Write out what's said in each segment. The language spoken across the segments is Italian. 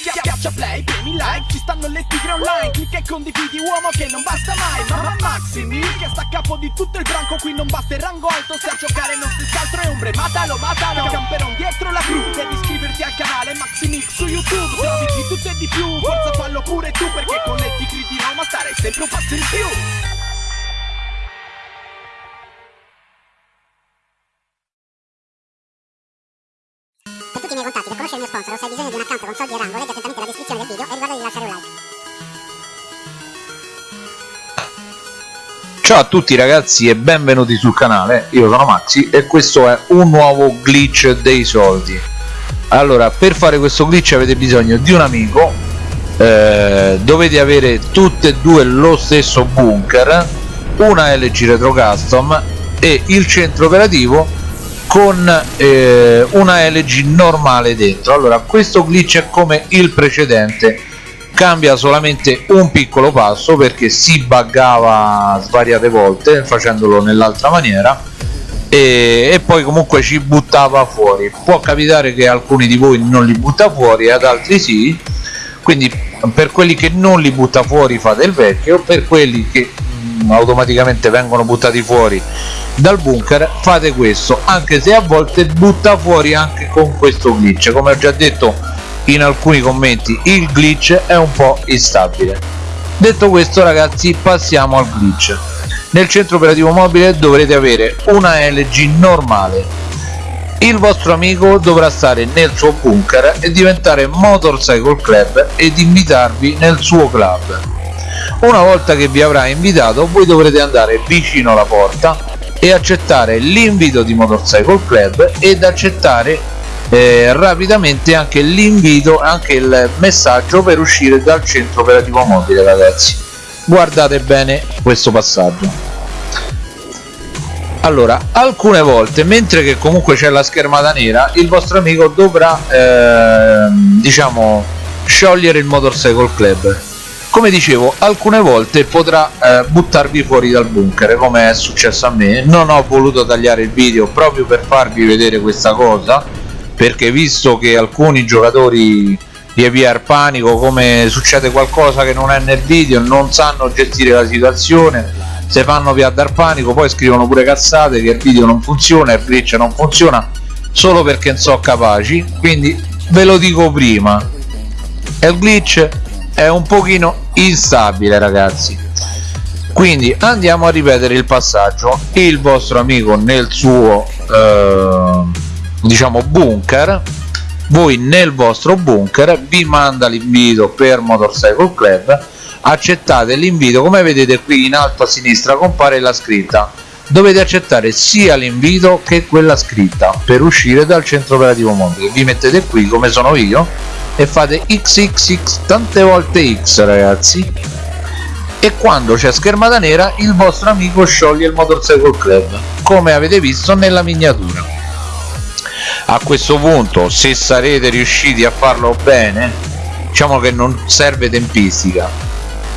Schiaccia play, premi like, ci stanno le tigre online Clicca e condividi uomo che non basta mai. Mamma Maximi, che sta a capo di tutto il branco Qui non basta il rango alto, se a giocare non si scaltro è ombre. Matalo, matalo, camperon dietro la crew Devi iscriverti al canale Maximix su YouTube. Trovi di tutto e di più, forza fallo pure tu Perché con le tigre di Roma starai sempre un passo in più Ciao a tutti ragazzi e benvenuti sul canale, io sono Maxi e questo è un nuovo glitch dei soldi. Allora per fare questo glitch avete bisogno di un amico eh, dovete avere tutte e due lo stesso bunker una LG Retro Custom e il centro operativo con eh, una LG normale dentro. Allora questo glitch è come il precedente cambia solamente un piccolo passo perché si buggava svariate volte facendolo nell'altra maniera e, e, poi comunque ci buttava fuori. Può capitare che alcuni di voi non li butta fuori ed altri sì. Quindi per quelli che non li butta fuori fate il vecchio per quelli che mh, automaticamente vengono buttati fuori dal bunker fate questo. Anche se a volte butta fuori anche con questo glitch. Come ho già detto in alcuni commenti il glitch è un po' instabile. Detto questo ragazzi passiamo al glitch. Nel centro operativo mobile dovrete avere una LG normale. Il vostro amico dovrà stare nel suo bunker e diventare Motorcycle Club ed invitarvi nel suo club. Una volta che vi avrà invitato voi dovrete andare vicino alla porta e accettare l'invito di Motorcycle Club ed accettare eh, rapidamente anche l'invito anche il messaggio per uscire dal centro operativo mobile ragazzi. Guardate bene questo passaggio. Allora alcune volte mentre che comunque c'è la schermata nera il vostro amico dovrà eh, diciamo sciogliere il motorcycle club. Come dicevo alcune volte potrà eh, buttarvi fuori dal bunker come è successo a me. Non ho voluto tagliare il video proprio per farvi vedere questa cosa perché visto che alcuni giocatori di AVR panico come succede qualcosa che non è nel video non sanno gestire la situazione se fanno via dar panico poi scrivono pure cazzate che il video non funziona il glitch non funziona solo perché non sono capaci. Quindi ve lo dico prima il glitch è un pochino instabile ragazzi. Quindi andiamo a ripetere il passaggio. Il vostro amico nel suo eh, diciamo bunker voi nel vostro bunker vi manda l'invito per Motorcycle Club accettate l'invito come vedete qui in alto a sinistra compare la scritta. Dovete accettare sia l'invito che quella scritta per uscire dal centro operativo mobile vi mettete qui come sono io e fate xxx tante volte x ragazzi. E quando c'è schermata nera il vostro amico scioglie il Motorcycle Club come avete visto nella miniatura a questo punto se sarete riusciti a farlo bene diciamo che non serve tempistica.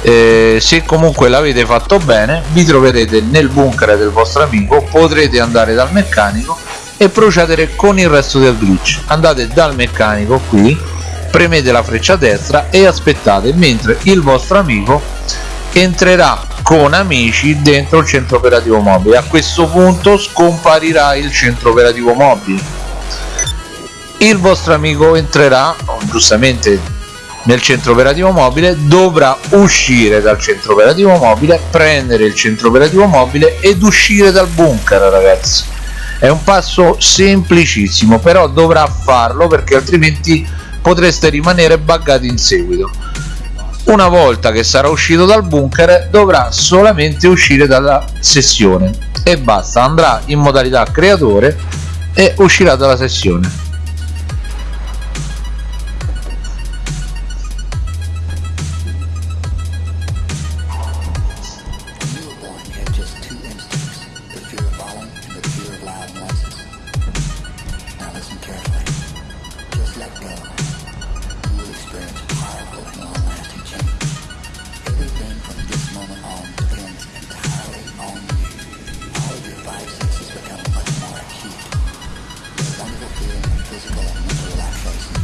Eh, se comunque l'avete fatto bene vi troverete nel bunker del vostro amico potrete andare dal meccanico e procedere con il resto del glitch. Andate dal meccanico qui premete la freccia destra e aspettate mentre il vostro amico entrerà con amici dentro il centro operativo mobile. A questo punto scomparirà il centro operativo mobile il vostro amico entrerà giustamente nel centro operativo mobile dovrà uscire dal centro operativo mobile prendere il centro operativo mobile ed uscire dal bunker ragazzi. È un passo semplicissimo però dovrà farlo perché altrimenti potreste rimanere buggati in seguito. Una volta che sarà uscito dal bunker dovrà solamente uscire dalla sessione. E basta andrà in modalità creatore e uscirà dalla sessione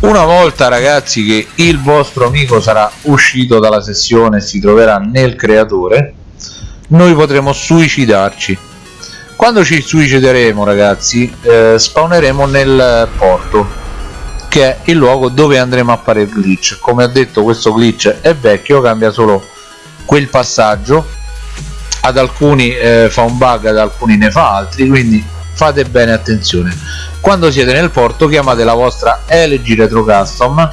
una volta ragazzi che il vostro amico sarà uscito dalla sessione e si troverà nel creatore noi potremo suicidarci. Quando ci suicideremo ragazzi eh, spawneremo nel porto che è il luogo dove andremo a fare il glitch. Come ho detto questo glitch è vecchio cambia solo quel passaggio. Ad alcuni eh, fa un bug ad alcuni ne fa altri quindi fate bene attenzione. Quando siete nel porto chiamate la vostra LG Retro Custom.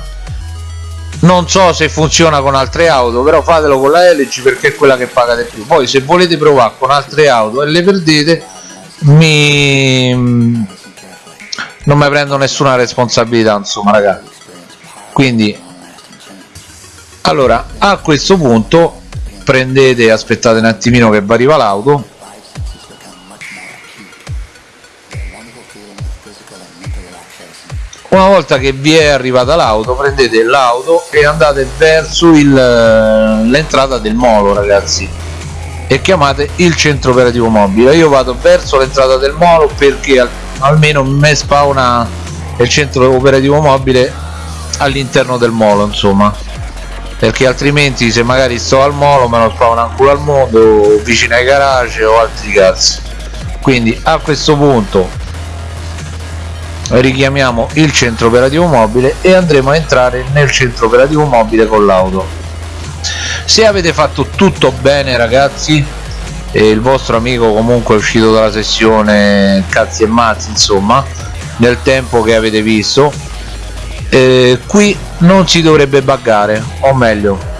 Non so se funziona con altre auto però fatelo con la LG perché è quella che pagate più. Poi se volete provare con altre auto e le perdete mi non mi prendo nessuna responsabilità insomma ragazzi. Quindi allora a questo punto prendete aspettate un attimino che arriva l'auto una volta che vi è arrivata l'auto prendete l'auto e andate verso l'entrata del molo ragazzi e chiamate il centro operativo mobile. Io vado verso l'entrata del molo perché almeno mi spawna il centro operativo mobile all'interno del molo insomma. Perché altrimenti se magari sto al molo me lo spawna culo al mondo vicino ai garage o altri cazzi. Quindi a questo punto richiamiamo il centro operativo mobile e andremo a entrare nel centro operativo mobile con l'auto. Se avete fatto tutto bene ragazzi e il vostro amico comunque è uscito dalla sessione cazzi e mazzi insomma nel tempo che avete visto eh, qui non si dovrebbe buggare o meglio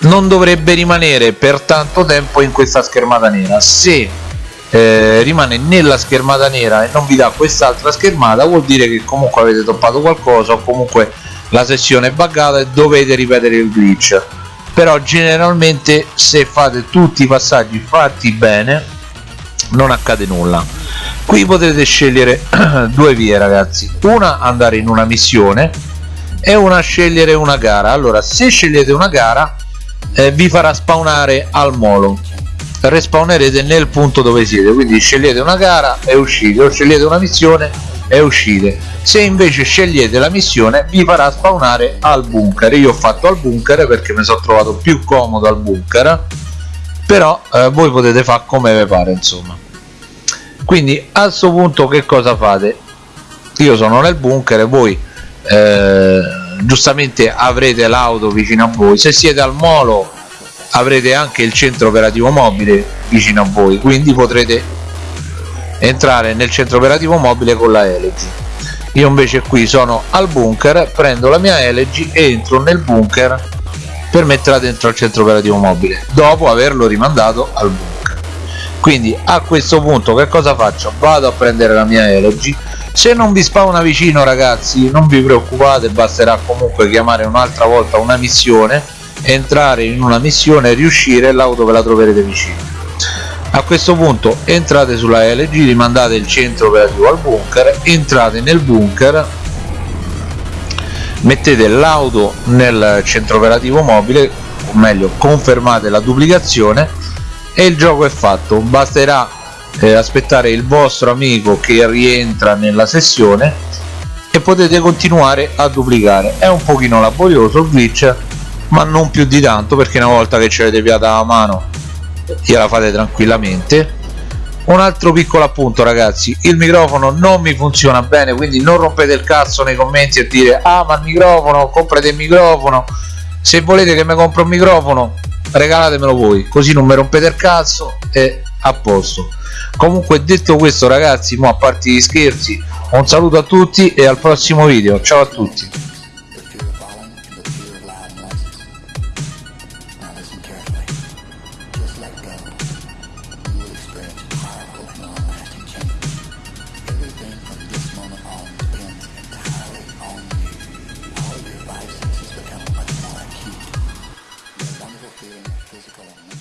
non dovrebbe rimanere per tanto tempo in questa schermata nera. Se eh, rimane nella schermata nera e non vi dà quest'altra schermata vuol dire che comunque avete toppato qualcosa o comunque la sessione è buggata e dovete ripetere il glitch. Però generalmente se fate tutti i passaggi fatti bene non accade nulla. Qui potete scegliere due vie ragazzi. Una andare in una missione e una scegliere una gara. Allora se scegliete una gara eh, vi farà spawnare al molo respawnerete nel punto dove siete. Quindi scegliete una gara e uscite o scegliete una missione e uscite. Se invece scegliete la missione vi farà spawnare al bunker. Io ho fatto al bunker perché mi sono trovato più comodo al bunker però eh, voi potete fare come vi pare insomma. Quindi a questo punto che cosa fate? Io sono nel bunker e voi eh, giustamente avrete l'auto vicino a voi. Se siete al molo avrete anche il centro operativo mobile vicino a voi quindi potrete entrare nel centro operativo mobile con la LG io invece qui sono al bunker prendo la mia LG e entro nel bunker per metterla dentro al centro operativo mobile dopo averlo rimandato al bunker. Quindi a questo punto che cosa faccio? Vado a prendere la mia LG se non vi spawna vicino ragazzi non vi preoccupate basterà comunque chiamare un'altra volta una missione entrare in una missione riuscire e l'auto ve la troverete vicino. A questo punto entrate sulla LG rimandate il centro operativo al bunker entrate nel bunker mettete l'auto nel centro operativo mobile o meglio confermate la duplicazione e il gioco è fatto. Basterà eh, aspettare il vostro amico che rientra nella sessione e potete continuare a duplicare. È un pochino laborioso il glitch ma non più di tanto perché una volta che ce l'avete piata a mano gliela fate tranquillamente. Un altro piccolo appunto ragazzi. Il microfono non mi funziona bene quindi non rompete il cazzo nei commenti e dire ah ma il microfono comprate il microfono. Se volete che mi compro un microfono regalatemelo voi così non mi rompete il cazzo e a posto. Comunque detto questo ragazzi mo a parte gli scherzi un saluto a tutti e al prossimo video. Ciao a tutti let go, you will experience a powerful and long-lasting change. Everything from this moment on depends entirely on you. All of your five senses become much more acute. The wonderful feeling of physical and mental